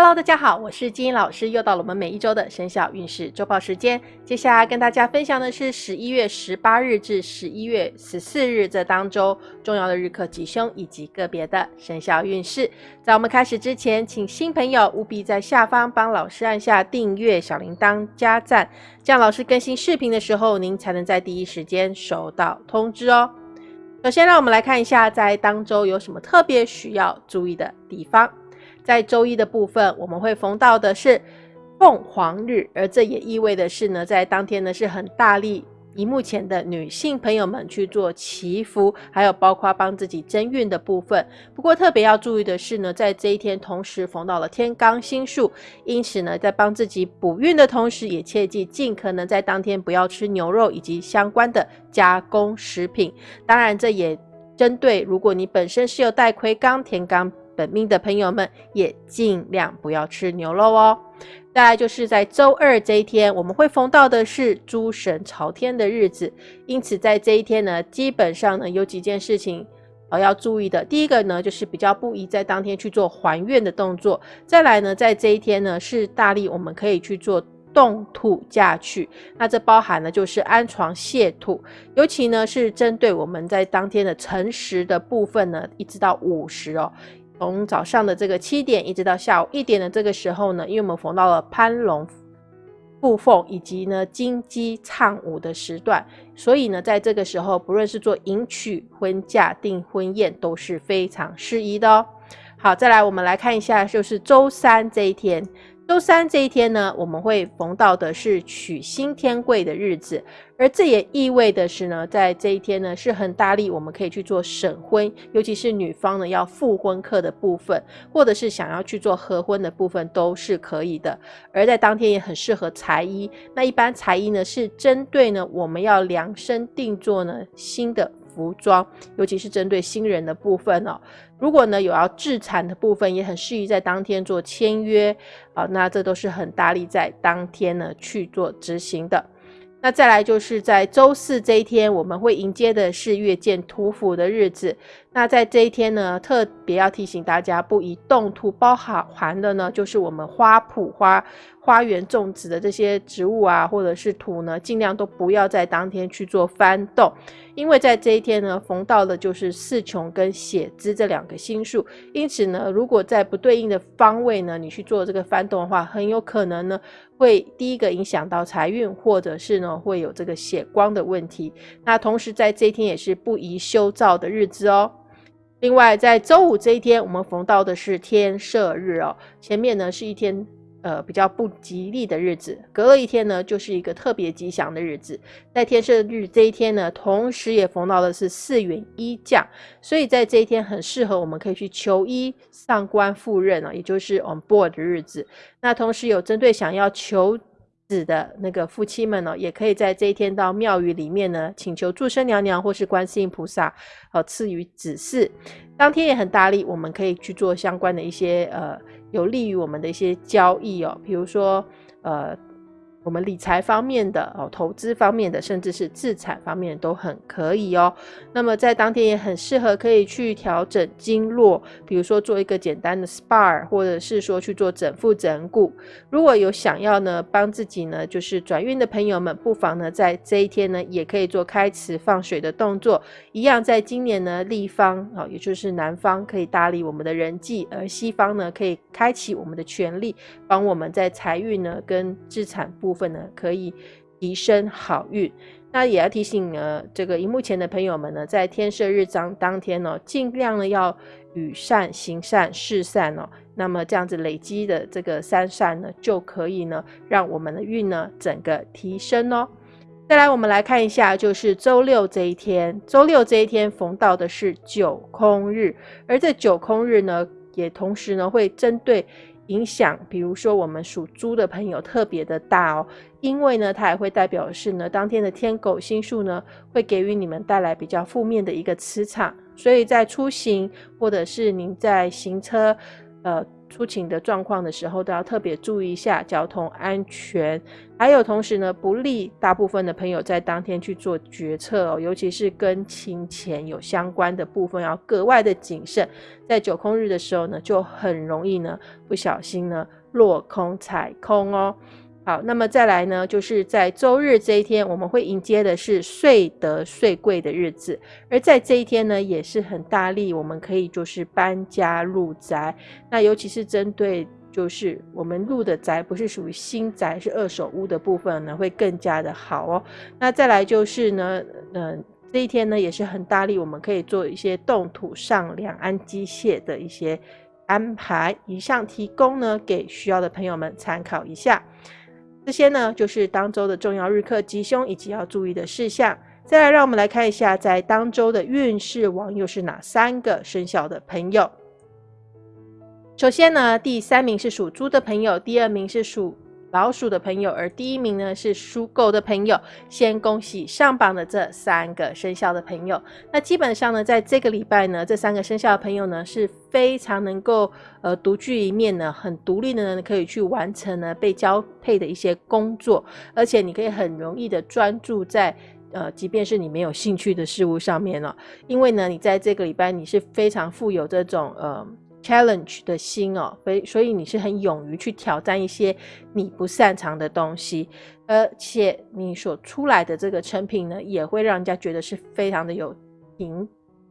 Hello，大家好，我是金英老师，又到了我们每一周的生肖运势周报时间。接下来跟大家分享的是十一月十八日至十一月十四日这当周重要的日课吉凶以及个别的生肖运势。在我们开始之前，请新朋友务必在下方帮老师按下订阅、小铃铛、加赞，这样老师更新视频的时候，您才能在第一时间收到通知哦。首先，让我们来看一下在当周有什么特别需要注意的地方。在周一的部分，我们会逢到的是凤凰日，而这也意味的是呢，在当天呢是很大力荧幕前的女性朋友们去做祈福，还有包括帮自己增运的部分。不过特别要注意的是呢，在这一天同时逢到了天罡星数，因此呢，在帮自己补运的同时，也切记尽可能在当天不要吃牛肉以及相关的加工食品。当然，这也针对如果你本身是有带魁罡、天罡。本命的朋友们也尽量不要吃牛肉哦。再来就是在周二这一天，我们会逢到的是诸神朝天的日子，因此在这一天呢，基本上呢有几件事情呃要注意的。第一个呢，就是比较不宜在当天去做还愿的动作。再来呢，在这一天呢，是大力我们可以去做动土嫁娶，那这包含呢就是安床卸土，尤其呢是针对我们在当天的辰时的部分呢，一直到午时哦。从早上的这个七点一直到下午一点的这个时候呢，因为我们逢到了攀龙布凤以及呢金鸡唱舞的时段，所以呢，在这个时候，不论是做迎娶、婚嫁、订婚宴都是非常适宜的哦。好，再来我们来看一下，就是周三这一天。周三这一天呢，我们会逢到的是娶新天贵的日子，而这也意味的是呢，在这一天呢是很大力，我们可以去做审婚，尤其是女方呢要复婚客的部分，或者是想要去做合婚的部分都是可以的。而在当天也很适合裁衣，那一般裁衣呢是针对呢我们要量身定做呢新的。服装，尤其是针对新人的部分哦。如果呢有要制产的部分，也很适宜在当天做签约啊。那这都是很大力在当天呢去做执行的。那再来就是在周四这一天，我们会迎接的是月见土府的日子。那在这一天呢，特别要提醒大家，不宜动土，包含的呢就是我们花圃花。花园种植的这些植物啊，或者是土呢，尽量都不要在当天去做翻动，因为在这一天呢，逢到的就是四穷跟血资这两个星数，因此呢，如果在不对应的方位呢，你去做这个翻动的话，很有可能呢，会第一个影响到财运，或者是呢，会有这个血光的问题。那同时在这一天也是不宜修造的日子哦。另外，在周五这一天，我们逢到的是天赦日哦，前面呢是一天。呃，比较不吉利的日子，隔了一天呢，就是一个特别吉祥的日子。在天赦日这一天呢，同时也逢到的是四元一降，所以在这一天很适合我们可以去求医、上官赴任啊，也就是 on board 的日子。那同时有针对想要求子的那个夫妻们呢，也可以在这一天到庙宇里面呢，请求祝生娘娘或是观世音菩萨，呃，赐予指示。当天也很大力，我们可以去做相关的一些呃。有利于我们的一些交易哦，比如说，呃，我们理财方面的哦，投资方面的，甚至是自产方面都很可以哦。那么在当天也很适合可以去调整经络，比如说做一个简单的 SPA，或者是说去做整腹整骨。如果有想要呢帮自己呢就是转运的朋友们，不妨呢在这一天呢也可以做开池放水的动作，一样在今年呢立方啊，也就是南方可以搭理我们的人际，而西方呢可以开启我们的权利，帮我们在财运呢跟资产部。部分呢可以提升好运，那也要提醒呢这个荧幕前的朋友们呢，在天赦日当当天呢，尽量呢要与善行善事善哦，那么这样子累积的这个三善呢，就可以呢让我们的运呢整个提升哦。再来，我们来看一下，就是周六这一天，周六这一天逢到的是九空日，而这九空日呢，也同时呢会针对。影响，比如说我们属猪的朋友特别的大哦，因为呢，它也会代表是呢，当天的天狗星数呢，会给予你们带来比较负面的一个磁场，所以在出行或者是您在行车，呃，出勤的状况的时候，都要特别注意一下交通安全。还有同时呢，不利大部分的朋友在当天去做决策哦，尤其是跟金钱有相关的部分，要格外的谨慎。在九空日的时候呢，就很容易呢不小心呢落空踩空哦。好，那么再来呢，就是在周日这一天，我们会迎接的是岁德岁贵的日子，而在这一天呢，也是很大力，我们可以就是搬家入宅。那尤其是针对就是我们入的宅不是属于新宅，是二手屋的部分呢，会更加的好哦。那再来就是呢，嗯，这一天呢也是很大力，我们可以做一些动土上梁安机械的一些安排。以上提供呢给需要的朋友们参考一下。这些呢，就是当周的重要日课吉凶以及要注意的事项。再来，让我们来看一下，在当周的运势王又是哪三个生肖的朋友。首先呢，第三名是属猪的朋友，第二名是属。老鼠的朋友，而第一名呢是属狗的朋友。先恭喜上榜的这三个生肖的朋友。那基本上呢，在这个礼拜呢，这三个生肖的朋友呢是非常能够呃独具一面呢，很独立的呢，可以去完成呢被交配的一些工作，而且你可以很容易的专注在呃，即便是你没有兴趣的事物上面了，因为呢，你在这个礼拜你是非常富有这种呃。Challenge 的心哦，所以所以你是很勇于去挑战一些你不擅长的东西，而且你所出来的这个成品呢，也会让人家觉得是非常的有品，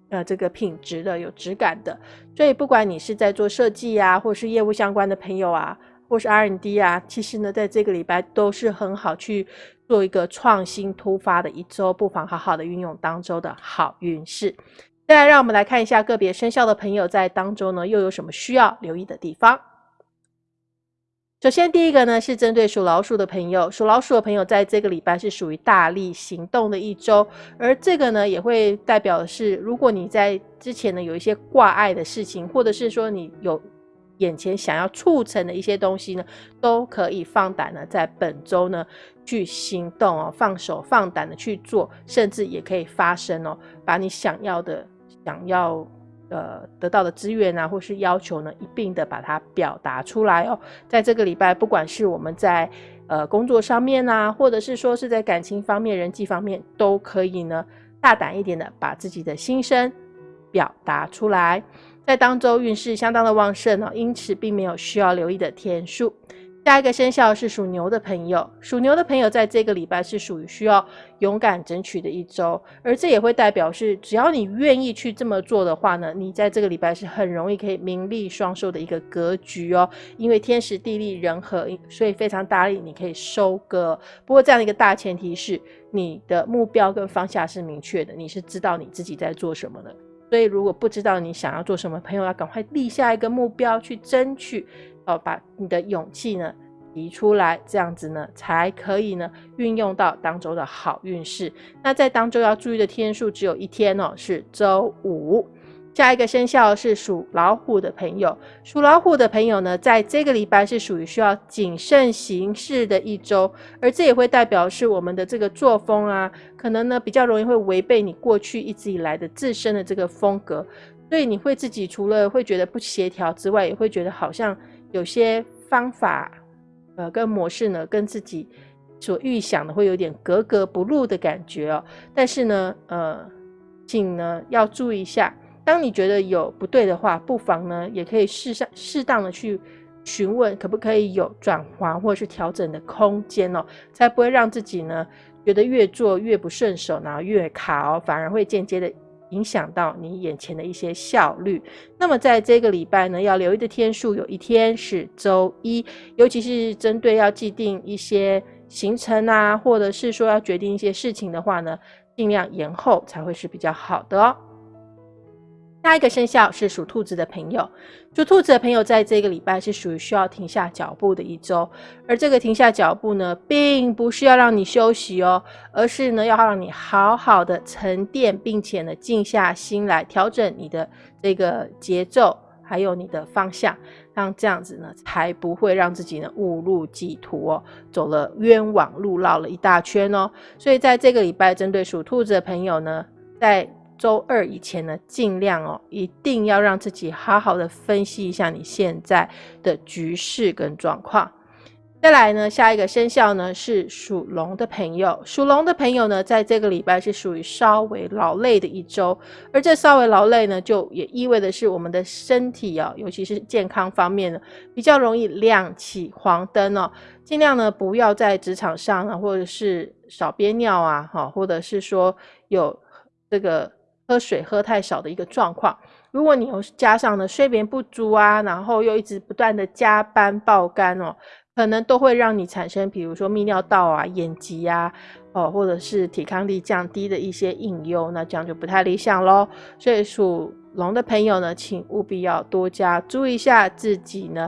呃，这个品质的、有质感的。所以不管你是在做设计啊，或是业务相关的朋友啊，或是 R N D 啊，其实呢，在这个礼拜都是很好去做一个创新突发的一周，不妨好好的运用当周的好运势。再来，让我们来看一下个别生肖的朋友在当中呢，又有什么需要留意的地方。首先，第一个呢是针对属老鼠的朋友，属老鼠的朋友在这个礼拜是属于大力行动的一周，而这个呢也会代表的是，如果你在之前呢有一些挂碍的事情，或者是说你有眼前想要促成的一些东西呢，都可以放胆呢在本周呢。去行动哦，放手放胆的去做，甚至也可以发生哦，把你想要的、想要呃得到的资源啊，或是要求呢，一并的把它表达出来哦。在这个礼拜，不管是我们在呃工作上面啊，或者是说是在感情方面、人际方面，都可以呢大胆一点的把自己的心声表达出来。在当周运势相当的旺盛哦，因此并没有需要留意的天数。下一个生肖是属牛的朋友，属牛的朋友在这个礼拜是属于需要勇敢争取的一周，而这也会代表是，只要你愿意去这么做的话呢，你在这个礼拜是很容易可以名利双收的一个格局哦。因为天时地利人和，所以非常大力，你可以收割。不过这样的一个大前提是，你的目标跟方向是明确的，你是知道你自己在做什么的。所以如果不知道你想要做什么，朋友要赶快立下一个目标去争取。哦，把你的勇气呢提出来，这样子呢才可以呢运用到当周的好运势。那在当周要注意的天数只有一天哦，是周五。下一个生肖是属老虎的朋友，属老虎的朋友呢，在这个礼拜是属于需要谨慎行事的一周，而这也会代表是我们的这个作风啊，可能呢比较容易会违背你过去一直以来的自身的这个风格，所以你会自己除了会觉得不协调之外，也会觉得好像。有些方法，呃，跟模式呢，跟自己所预想的会有点格格不入的感觉哦。但是呢，呃，请呢要注意一下，当你觉得有不对的话，不妨呢也可以适上适当的去询问，可不可以有转换或是调整的空间哦，才不会让自己呢觉得越做越不顺手，然后越卡哦，反而会间接的。影响到你眼前的一些效率。那么在这个礼拜呢，要留意的天数有一天是周一，尤其是针对要既定一些行程啊，或者是说要决定一些事情的话呢，尽量延后才会是比较好的哦。下一个生肖是属兔子的朋友，属兔子的朋友在这个礼拜是属于需要停下脚步的一周，而这个停下脚步呢，并不是要让你休息哦，而是呢要让你好好的沉淀，并且呢静下心来调整你的这个节奏，还有你的方向，让这样子呢才不会让自己呢误入歧途哦，走了冤枉路，绕了一大圈哦。所以在这个礼拜，针对属兔子的朋友呢，在周二以前呢，尽量哦，一定要让自己好好的分析一下你现在的局势跟状况。再来呢，下一个生肖呢是属龙的朋友。属龙的朋友呢，在这个礼拜是属于稍微劳累的一周，而这稍微劳累呢，就也意味的是我们的身体哦，尤其是健康方面呢，比较容易亮起黄灯哦。尽量呢，不要在职场上啊，或者是少憋尿啊，哈，或者是说有这个喝水喝太少的一个状况。如果你又加上了睡眠不足啊，然后又一直不断的加班爆肝哦。可能都会让你产生，比如说泌尿道啊、眼疾啊，哦，或者是抵抗力降低的一些隐忧，那这样就不太理想喽。所以属龙的朋友呢，请务必要多加注意一下自己呢，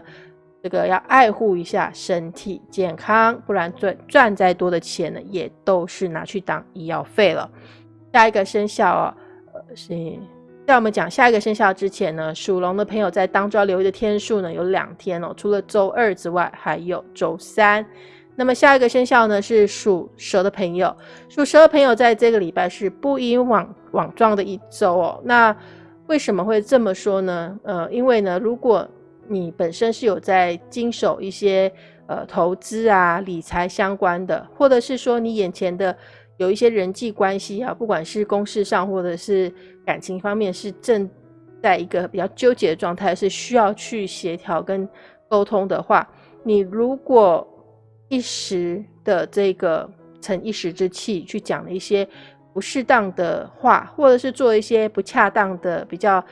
这个要爱护一下身体健康，不然赚赚再多的钱呢，也都是拿去当医药费了。下一个生肖哦，是。在我们讲下一个生肖之前呢，属龙的朋友在当周要留意的天数呢有两天哦，除了周二之外，还有周三。那么下一个生肖呢是属蛇的朋友，属蛇的朋友在这个礼拜是不因往往状的一周哦。那为什么会这么说呢？呃，因为呢，如果你本身是有在经手一些呃投资啊、理财相关的，或者是说你眼前的。有一些人际关系啊，不管是公事上或者是感情方面，是正在一个比较纠结的状态，是需要去协调跟沟通的话，你如果一时的这个逞一时之气去讲了一些不适当的话，或者是做一些不恰当的、比较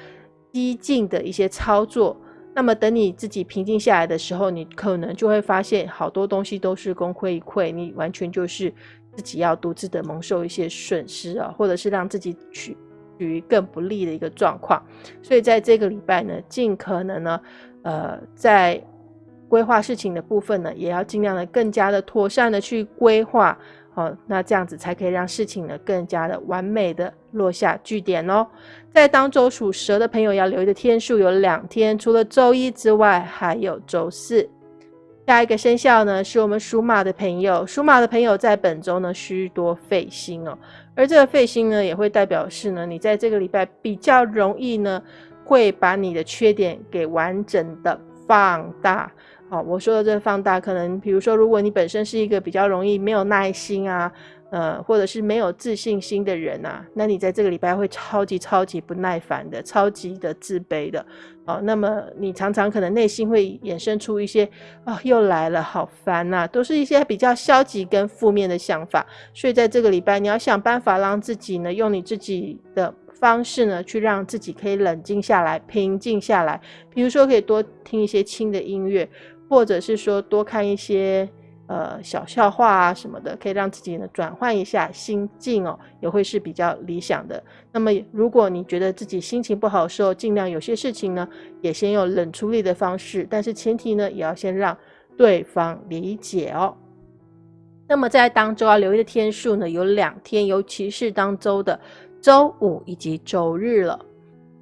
激进的一些操作，那么等你自己平静下来的时候，你可能就会发现好多东西都是功亏一篑，你完全就是。自己要独自的蒙受一些损失啊，或者是让自己处于更不利的一个状况，所以在这个礼拜呢，尽可能呢，呃，在规划事情的部分呢，也要尽量的更加的妥善的去规划，好，那这样子才可以让事情呢更加的完美的落下句点哦。在当周属蛇的朋友要留意的天数有两天，除了周一之外，还有周四。下一个生肖呢，是我们属马的朋友。属马的朋友在本周呢，需多费心哦。而这个费心呢，也会代表是呢，你在这个礼拜比较容易呢，会把你的缺点给完整的放大。好，我说的这个放大，可能比如说，如果你本身是一个比较容易没有耐心啊。呃，或者是没有自信心的人啊，那你在这个礼拜会超级超级不耐烦的，超级的自卑的，哦，那么你常常可能内心会衍生出一些啊，又来了，好烦呐，都是一些比较消极跟负面的想法。所以在这个礼拜，你要想办法让自己呢，用你自己的方式呢，去让自己可以冷静下来，平静下来。比如说，可以多听一些轻的音乐，或者是说多看一些。呃，小笑话啊什么的，可以让自己呢转换一下心境哦，也会是比较理想的。那么，如果你觉得自己心情不好的时候，尽量有些事情呢，也先用冷处理的方式，但是前提呢，也要先让对方理解哦。那么在当周要留意的天数呢，有两天，尤其是当周的周五以及周日了。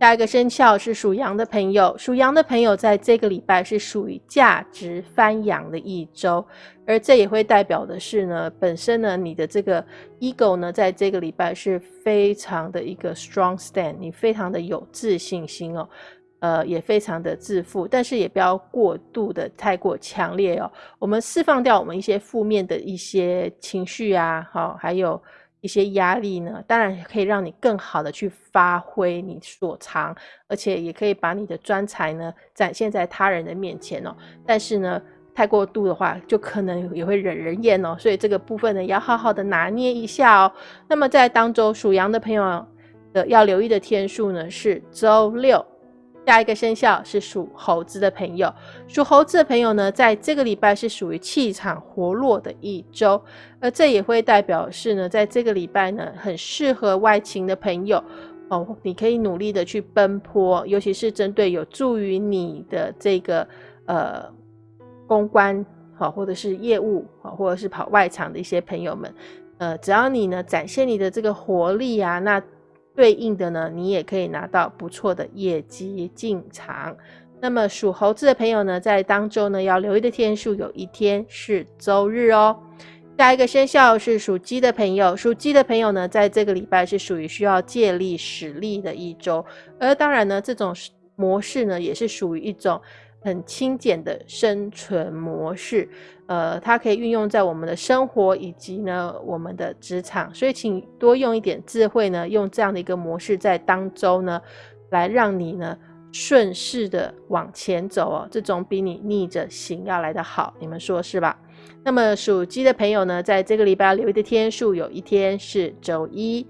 下一个生肖是属羊的朋友，属羊的朋友在这个礼拜是属于价值翻扬的一周，而这也会代表的是呢，本身呢你的这个 ego 呢，在这个礼拜是非常的一个 strong stand，你非常的有自信心哦，呃，也非常的自负，但是也不要过度的太过强烈哦，我们释放掉我们一些负面的一些情绪啊，好，还有。一些压力呢，当然也可以让你更好的去发挥你所长，而且也可以把你的专才呢展现在他人的面前哦。但是呢，太过度的话，就可能也会惹人厌哦。所以这个部分呢，要好好的拿捏一下哦。那么在当周属羊的朋友的要留意的天数呢，是周六。下一个生肖是属猴子的朋友，属猴子的朋友呢，在这个礼拜是属于气场活络的一周，而这也会代表是呢，在这个礼拜呢，很适合外勤的朋友。哦，你可以努力的去奔波，尤其是针对有助于你的这个呃公关好，或者是业务好，或者是跑外场的一些朋友们，呃，只要你呢展现你的这个活力啊，那。对应的呢，你也可以拿到不错的业绩进场。那么属猴子的朋友呢，在当周呢要留意的天数有一天是周日哦。下一个生肖是属鸡的朋友，属鸡的朋友呢，在这个礼拜是属于需要借力使力的一周，而当然呢，这种模式呢，也是属于一种很轻简的生存模式，呃，它可以运用在我们的生活以及呢我们的职场，所以请多用一点智慧呢，用这样的一个模式在当周呢，来让你呢顺势的往前走哦，这种比你逆着行要来的好，你们说是吧？那么属鸡的朋友呢，在这个礼拜留意的天数有一天是周一。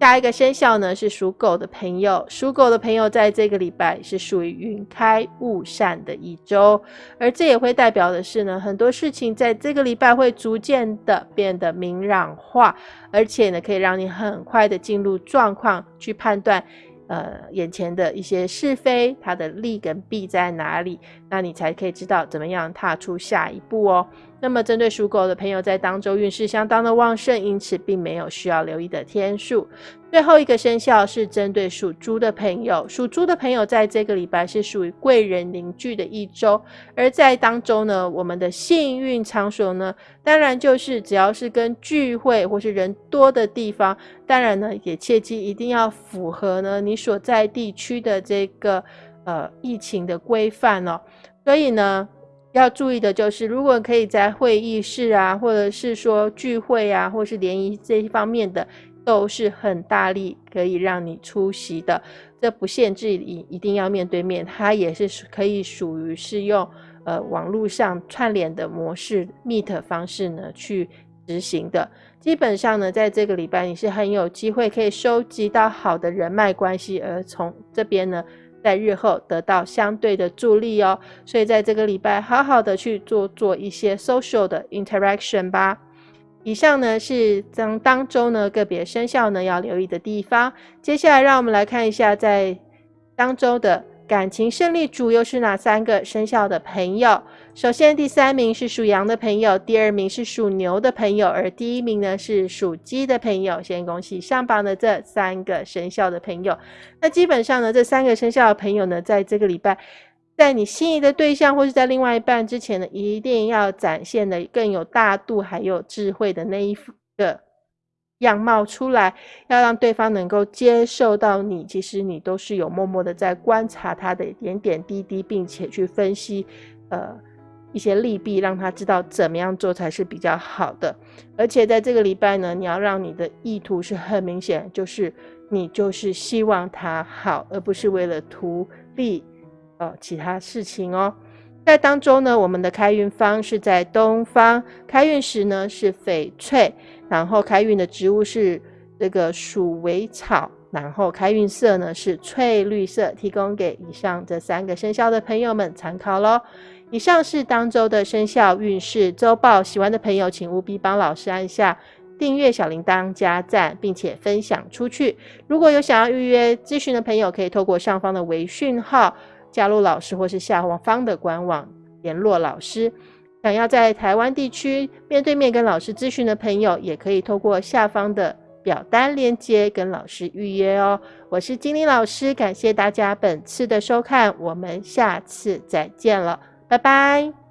下一个生肖呢是属狗的朋友，属狗的朋友在这个礼拜是属于云开雾散的一周，而这也会代表的是呢，很多事情在这个礼拜会逐渐的变得明朗化，而且呢，可以让你很快的进入状况去判断。呃，眼前的一些是非，它的利跟弊在哪里？那你才可以知道怎么样踏出下一步哦。那么，针对属狗的朋友，在当周运势相当的旺盛，因此并没有需要留意的天数。最后一个生肖是针对属猪的朋友，属猪的朋友在这个礼拜是属于贵人凝聚的一周，而在当周呢，我们的幸运场所呢，当然就是只要是跟聚会或是人多的地方，当然呢，也切记一定要符合呢你所在地区的这个呃疫情的规范哦。所以呢。要注意的就是，如果可以在会议室啊，或者是说聚会啊，或是联谊这一方面的，都是很大力可以让你出席的。这不限制你一定要面对面，它也是可以属于是用呃网络上串联的模式 Meet 方式呢去执行的。基本上呢，在这个礼拜你是很有机会可以收集到好的人脉关系，而从这边呢。在日后得到相对的助力哦，所以在这个礼拜好好的去做做一些 social 的 interaction 吧。以上呢是当当周呢个别生肖呢要留意的地方。接下来让我们来看一下在当周的。感情胜利组又是哪三个生肖的朋友？首先，第三名是属羊的朋友，第二名是属牛的朋友，而第一名呢是属鸡的朋友。先恭喜上榜的这三个生肖的朋友。那基本上呢，这三个生肖的朋友呢，在这个礼拜，在你心仪的对象或是在另外一半之前呢，一定要展现的更有大度还有智慧的那一个。样貌出来，要让对方能够接受到你，其实你都是有默默的在观察他的点点滴滴，并且去分析，呃，一些利弊，让他知道怎么样做才是比较好的。而且在这个礼拜呢，你要让你的意图是很明显，就是你就是希望他好，而不是为了图利，呃，其他事情哦。在当中呢，我们的开运方是在东方，开运时呢是翡翠，然后开运的植物是这个鼠尾草，然后开运色呢是翠绿色，提供给以上这三个生肖的朋友们参考喽。以上是当周的生肖运势周报，喜欢的朋友请务必帮老师按下订阅、小铃铛、加赞，并且分享出去。如果有想要预约咨询的朋友，可以透过上方的微讯号。加入老师或是下方的官网联络老师。想要在台湾地区面对面跟老师咨询的朋友，也可以透过下方的表单链接跟老师预约哦。我是金玲老师，感谢大家本次的收看，我们下次再见了，拜拜。